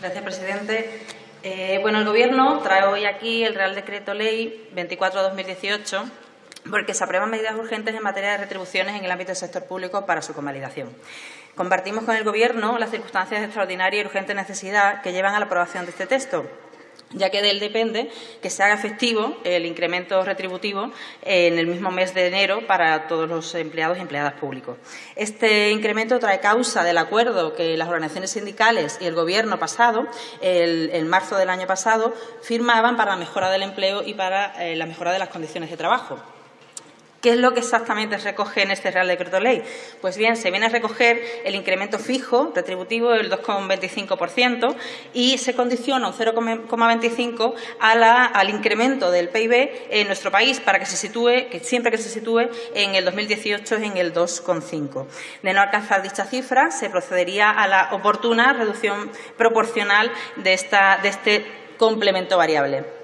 Gracias, presidente. Eh, bueno, el Gobierno trae hoy aquí el Real Decreto Ley 24-2018 porque se aprueban medidas urgentes en materia de retribuciones en el ámbito del sector público para su convalidación. Compartimos con el Gobierno las circunstancias de extraordinaria y urgente necesidad que llevan a la aprobación de este texto, ya que de él depende que se haga efectivo el incremento retributivo en el mismo mes de enero para todos los empleados y empleadas públicos. Este incremento trae causa del acuerdo que las organizaciones sindicales y el Gobierno pasado, en marzo del año pasado, firmaban para la mejora del empleo y para eh, la mejora de las condiciones de trabajo. ¿Qué es lo que exactamente se recoge en este Real Decreto Ley? Pues bien, se viene a recoger el incremento fijo retributivo del 2,25% y se condiciona un 0,25 al incremento del PIB en nuestro país para que se sitúe, que siempre que se sitúe en el 2018 en el 2,5. De no alcanzar dicha cifra, se procedería a la oportuna reducción proporcional de, este complemento variable.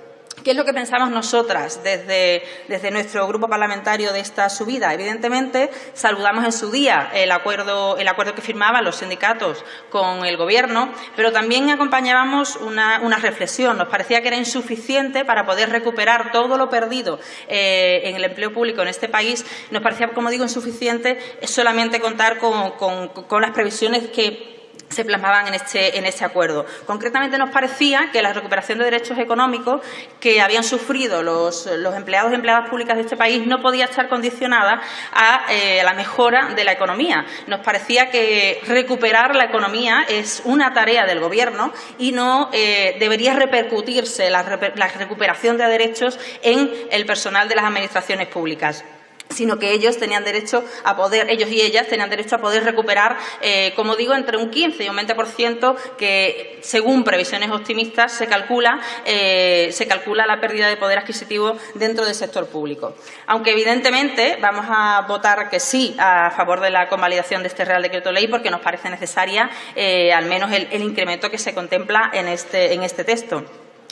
¿Qué es lo que pensamos nosotras desde, nuestro grupo parlamentario de esta subida? Evidentemente, saludamos en su día el acuerdo, que firmaban los sindicatos con el Gobierno, pero también acompañábamos una, reflexión. Nos parecía que era insuficiente para poder recuperar todo lo perdido eh, en el empleo público en este país. Nos parecía, como digo, insuficiente solamente contar con las previsiones que se plasmaban en este, en este acuerdo. Concretamente nos parecía que la recuperación de derechos económicos que habían sufrido los, empleados y empleadas públicas de este país no podía estar condicionada a eh, la mejora de la economía. Nos parecía que recuperar la economía es una tarea del Gobierno y no eh, debería repercutirse la recuperación de derechos en el personal de las administraciones públicas sino que ellos tenían derecho a poder, ellos y ellas tenían derecho a poder recuperar, eh, como digo, entre un 15 y un 20% que, según previsiones optimistas, se calcula, eh, se calcula la pérdida de poder adquisitivo dentro del sector público. Aunque, evidentemente, vamos a votar que sí a favor de la convalidación de este Real Decreto Ley porque nos parece necesaria eh, al menos el, el, incremento que se contempla en este, en este texto.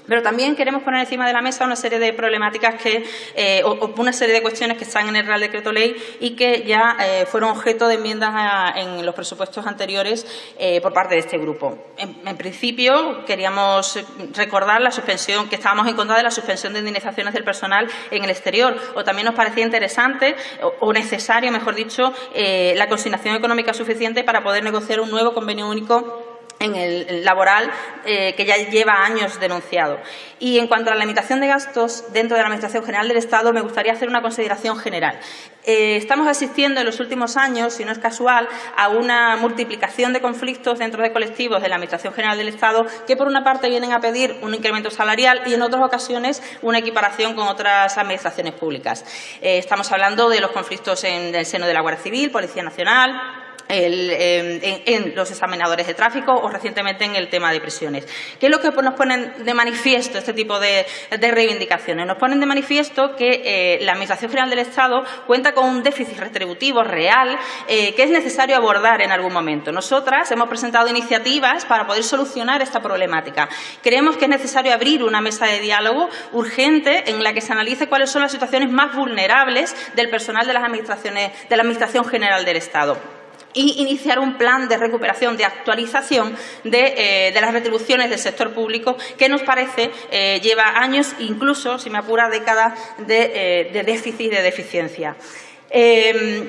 Pero también queremos poner encima de la mesa una serie de problemáticas que, eh, o, una serie de cuestiones que están en el Real Decreto Ley y que ya eh, fueron objeto de enmiendas en los presupuestos anteriores eh, por parte de este grupo. En, principio, queríamos recordar la suspensión, que estábamos en contra de la suspensión de indemnizaciones del personal en el exterior, o también nos parecía interesante o, necesario, mejor dicho, la consignación económica suficiente para poder negociar un nuevo convenio único en el laboral eh, que ya lleva años denunciado. Y en cuanto a la limitación de gastos dentro de la Administración General del Estado, me gustaría hacer una consideración general. Eh, estamos asistiendo en los últimos años, si no es casual, a una multiplicación de conflictos dentro de colectivos de la Administración General del Estado que, por una parte, vienen a pedir un incremento salarial y, en otras ocasiones, una equiparación con otras administraciones públicas. Eh, estamos hablando de los conflictos en el seno de la Guardia Civil, Policía Nacional, Em, en, los examinadores de tráfico o recientemente en el tema de prisiones. ¿Qué es lo que nos ponen de manifiesto este tipo de, reivindicaciones? Nos ponen de manifiesto que eh, la Administración General del Estado cuenta con un déficit retributivo real eh, que es necesario abordar en algún momento. Nosotras hemos presentado iniciativas para poder solucionar esta problemática. Creemos que es necesario abrir una mesa de diálogo urgente en la que se analice cuáles son las situaciones más vulnerables del personal de las administraciones de la Administración General del Estado y iniciar un plan de recuperación, de actualización de, eh, las retribuciones del sector público que nos parece eh, lleva años, incluso, si me apura, décadas de, eh, de déficit y de deficiencia.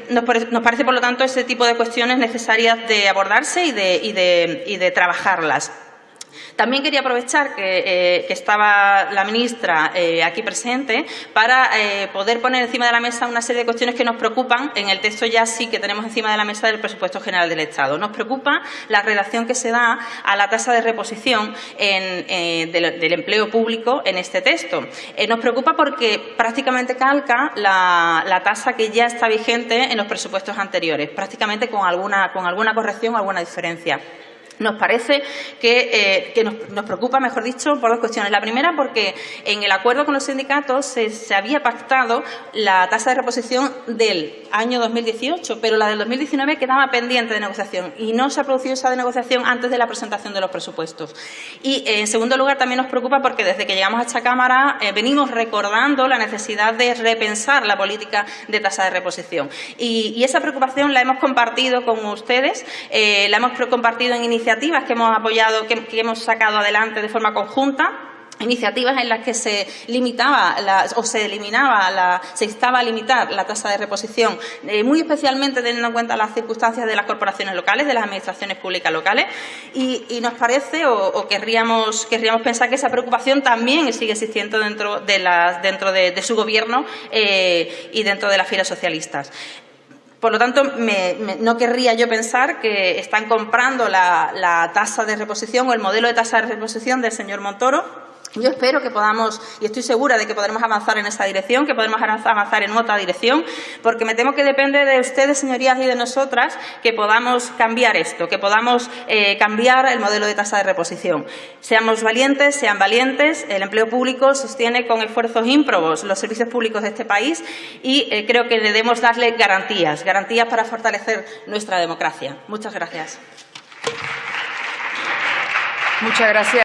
nos, parece, por lo tanto, ese tipo de cuestiones necesarias de abordarse y de trabajarlas. También quería aprovechar que, eh, estaba la ministra eh, aquí presente para eh, poder poner encima de la mesa una serie de cuestiones que nos preocupan. En el texto ya sí que tenemos encima de la mesa del presupuesto general del Estado. Nos preocupa la relación que se da a la tasa de reposición del, empleo público en este texto. nos preocupa porque prácticamente calca la, la, tasa que ya está vigente en los presupuestos anteriores, prácticamente con alguna, con alguna corrección o alguna diferencia. Nos parece que, eh, nos, preocupa, mejor dicho, por dos cuestiones. La primera, porque en el acuerdo con los sindicatos se, había pactado la tasa de reposición del año 2018, pero la del 2019 quedaba pendiente de negociación y no se ha producido esa negociación antes de la presentación de los presupuestos. Y, eh, en segundo lugar, también nos preocupa porque desde que llegamos a esta Cámara eh, venimos recordando la necesidad de repensar la política de tasa de reposición. Y, esa preocupación la hemos compartido con ustedes, la hemos compartido en iniciativas iniciativas que hemos apoyado, que, hemos sacado adelante de forma conjunta iniciativas en las que se limitaba o se eliminaba, la, se instaba a limitar la tasa de reposición, eh, muy especialmente teniendo en cuenta las circunstancias de las corporaciones locales, de las administraciones públicas locales, y, nos parece o, querríamos, pensar que esa preocupación también sigue existiendo dentro de, las, dentro de, su gobierno eh, y dentro de las filas socialistas. Por lo tanto, no querría yo pensar que están comprando la tasa de reposición o el modelo de tasa de reposición del señor Montoro yo espero que podamos, y estoy segura de que podremos avanzar en esa dirección, que podremos avanzar en otra dirección, porque me temo que depende de ustedes, señorías, y de nosotras que podamos cambiar esto, que podamos eh, cambiar el modelo de tasa de reposición. Seamos valientes, sean valientes. El empleo público sostiene con esfuerzos ímprobos los servicios públicos de este país y eh, creo que debemos darle garantías, garantías para fortalecer nuestra democracia. Muchas gracias. Muchas gracias.